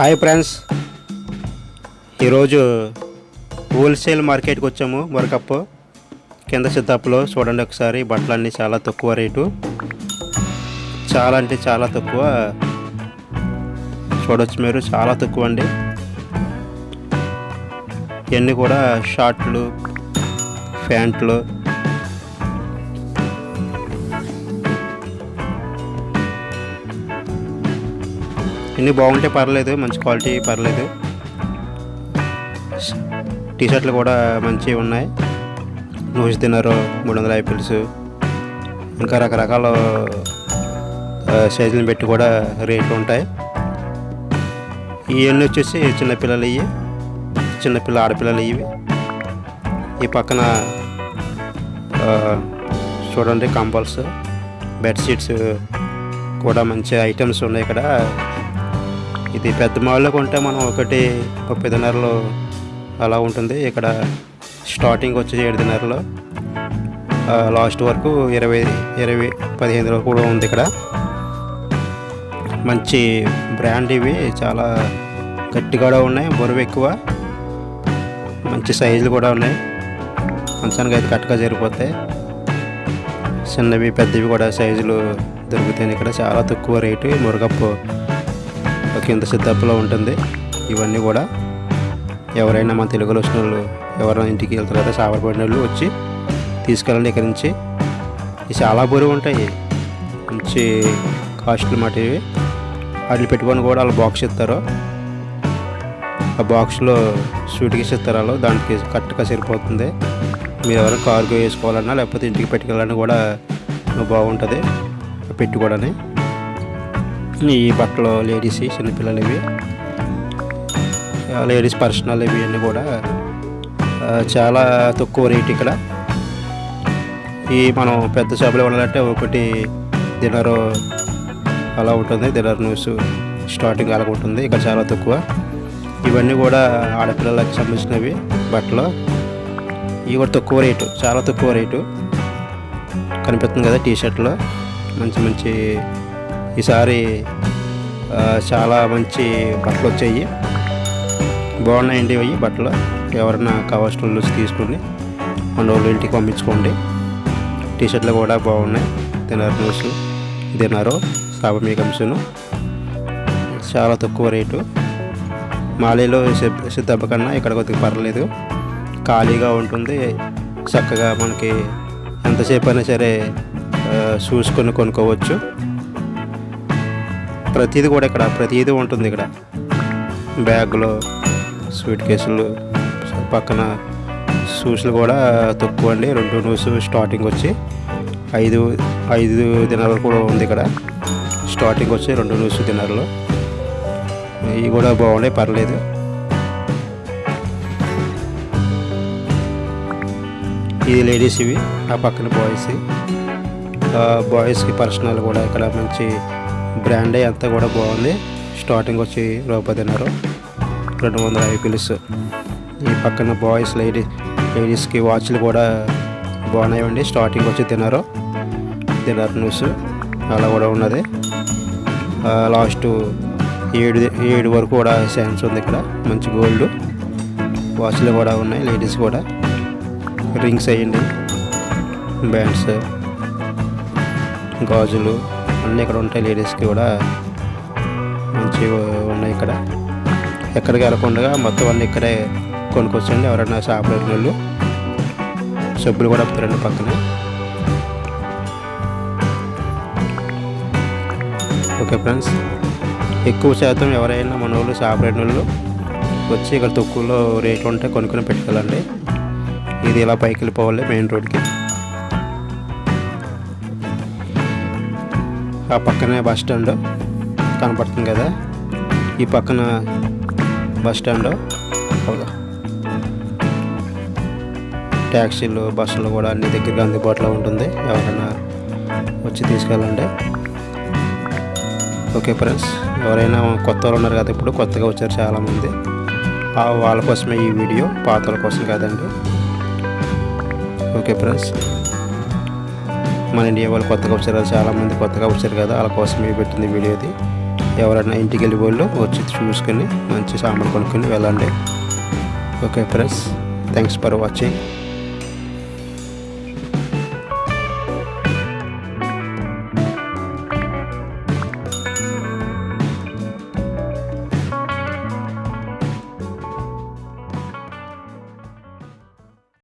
Hi friends ఈరోజు wholesale మార్కెట్కి వచ్చాము వరకప్పు కింద సిద్ధాపులో చూడండి ఒకసారి బట్టలన్నీ చాలా తక్కువ రేటు. చాలా అంటే చాలా తక్కువ. చూడవచ్చు మీరు చాలా తక్కువ అండి. ఇవన్నీ కూడా షార్ట్లు ప్యాంట్లు ఇన్ని బాగుంటే పర్లేదు మంచి క్వాలిటీ పర్లేదు. టీ షర్ట్లు కూడా మంచివి ఉన్నాయి. నూసి తిన్నారు మూడు వందల ఐపీల్స్ ఇంకా రకరకాల సైజులను పెట్టి కూడా రేట్లు ఉంటాయి. ఇవన్నీ వచ్చేసి చిన్నపిల్లలు ఇవి చిన్నపిల్ల ఆడపిల్లలు ఇవి ఈ పక్కన చూడండి కంబల్స్ బెడ్షీట్స్ కూడా మంచి ఐటమ్స్ ఉన్నాయి ఇక్కడ. ఇది పెద్ద మాల్లో కొంటే మనం ఒకటి ముప్పైన్నరలో అలా ఉంటుంది. ఇక్కడ స్టార్టింగ్ వచ్చి ఏడున్నరలో. లాస్ట్ వరకు ఇరవై ఇరవై పదిహేను వరకు కూడా ఉంది ఇక్కడ. మంచి బ్రాండ్ ఇవి చాలా గట్టిగా కూడా ఉన్నాయి బరువు ఎక్కువ. మంచి సైజులు కూడా ఉన్నాయి. మంచానికి అయితే కరెక్ట్గా జరిగిపోతాయి చిన్నవి పెద్దవి కూడా సైజులు దొరుకుతాయి ఇక్కడ. చాలా తక్కువ రేటు. మురగప్పు కింద సిద్ధప్పులో ఉంటుంది. ఇవన్నీ కూడా ఎవరైనా మన తెలుగులో వచ్చిన వాళ్ళు ఎవరైనా ఇంటికి వెళ్తారు కదా సాబరపడిన వాళ్ళు వచ్చి తీసుకెళ్ళండి ఇక్కడి నుంచి. ఇవి చాలా బరువు ఉంటాయి. మంచి కాస్ట్లు మాట ఇవి వాటిని పెట్టుకొని కూడా వాళ్ళు బాక్స్ ఇస్తారు. ఆ బాక్స్లో స్వీట్ కేసు ఇస్తారు వాళ్ళు. దానికి కరెక్ట్గా సరిపోతుంది. మీరు ఎవరైనా కార్గో వేసుకోవాలన్నా లేకపోతే ఇంటికి పెట్టుకెళ్ళాలన్నా కూడా బాగుంటుంది. పెట్టుకోవడానికి. ఈ బట్టలు లేడీస్ చిన్నపిల్లలు ఇవి లేడీస్ పర్సనల్ ఇవి అన్నీ కూడా చాలా తక్కువ రేట్ ఇక్కడ. ఈ మనం పెద్ద షాపులో ఉండాలంటే ఒకటి డిన్నర్ అలా ఉంటుంది. డిన్నర్ న్యూస్ స్టార్టింగ్ అలా ఉంటుంది. ఇక్కడ చాలా తక్కువ. ఇవన్నీ కూడా ఆడపిల్లలకు సంబంధించినవి బట్టలు. ఇవి కూడా తక్కువ రేటు చాలా తక్కువ రేటు. కనిపిస్తుంది కదా టీ షర్ట్లో మంచి మంచి ఈసారి చాలా మంచి బట్టలు వచ్చాయి బాగున్నాయండి అవి బట్టలు. ఎవరైనా కావాల్సిన వాళ్ళు వచ్చి మన వాళ్ళు ఇంటికి పంపించుకోండి. టీ షర్ట్లు కూడా బాగున్నాయి. దినార్ న్యూస్ దినారో సాబమీ కంసును చాలా తక్కువ రేటు. మాలీలో సిద్ధప్ప కన్నా ఇక్కడ కొద్దిగా పర్లేదు. ఖాళీగా ఉంటుంది. చక్కగా మనకి ఎంతసేపు అయినా సరే చూసుకొని కొనుక్కోవచ్చు ప్రతిదీ కూడా ఇక్కడ ప్రతిదీ ఉంటుంది ఇక్కడ. బ్యాగులు స్వీట్ కేసులు పక్కన షూస్లు కూడా తక్కువ అండి. రెండు న్యూస్ స్టార్టింగ్ వచ్చి ఐదు ఐదు దినాలు కూడా ఉంది ఇక్కడ. స్టార్టింగ్ వచ్చి రెండు న్యూస్ దినాలు ఇవి కూడా బాగున్నాయి పర్లేదు. ఇది లేడీస్ ఇవి ఆ పక్కన బాయ్స్ బాయ్స్కి పర్సనల్ కూడా ఇక్కడ మంచి బ్రాండే అంతా కూడా బాగుంది. స్టార్టింగ్ వచ్చి రూపాయన్నర రెండు వందల ఐపీఎల్స్. ఈ పక్కన బాయ్స్ లేడీస్ లేడీస్కి వాచ్లు కూడా బాగున్నాయండి స్టార్టింగ్ వచ్చి తిన్నారు. తిన్నారు న్యూస్. అలా కూడా ఉన్నది. లాస్ట్ ఏడు ఏడు వరకు కూడా శాన్స్ ఉంది ఇక్కడ. మంచి గోల్డ్. వాచ్లు కూడా ఉన్నాయి లేడీస్ కూడా. రింగ్స్ అయ్యండి బ్యాండ్స్. గాజులు. అన్నీ ఇక్కడ ఉంటాయి లేడీస్కి కూడా. మంచిగా ఉన్నాయి ఇక్కడ. ఎక్కడికి వెళ్ళకుండా మొత్తం అన్నీ ఇక్కడే కొనుక్కొచ్చండి ఎవరైనా షాప్ వాళ్ళు. సబ్బులు కూడా అమ్ముతారండి పక్కన. ఓకే ఫ్రెండ్స్ ఎక్కువ శాతం ఎవరైనా మన వాళ్ళు షాప్ వాళ్ళు. వచ్చి ఇక్కడ తక్కువలో రేట్లు ఉంటే కొనుక్కొని పెట్టుకోవాలండి ఇది ఇలా పైకి వెళ్ళిపోవాలి మెయిన్ రోడ్కి. ఆ పక్కనే బస్ స్టాండ్ కనపడుతుంది కదా. ఈ పక్కన బస్ స్టాండ్. ట్యాక్సీలు బస్సులు కూడా అన్ని దగ్గరగా అందుబాటులో ఉంటుంది. ఎవరైనా వచ్చి తీసుకెళ్ళండి. ఓకే ఫ్రెండ్స్ ఎవరైనా కొత్త వాళ్ళు ఉన్నారు కదా ఇప్పుడు కొత్తగా వచ్చారు చాలామంది. ఆ వాళ్ళ కోసమే ఈ వీడియో పాత వాళ్ళ కోసం కాదండి. Okay friends. మన ఇండియా వాళ్ళు కొత్తగా వచ్చారు. చాలామంది కొత్తగా వచ్చారు కదా. వాళ్ళ కోసమే పెట్టింది వీడియోది ఎవరైనా ఇంటికి వెళ్ళి వాళ్ళు వచ్చి చూసుకొని మంచి సామాన్ కొనుక్కొని వెళ్ళండి. Okay friends thanks for watching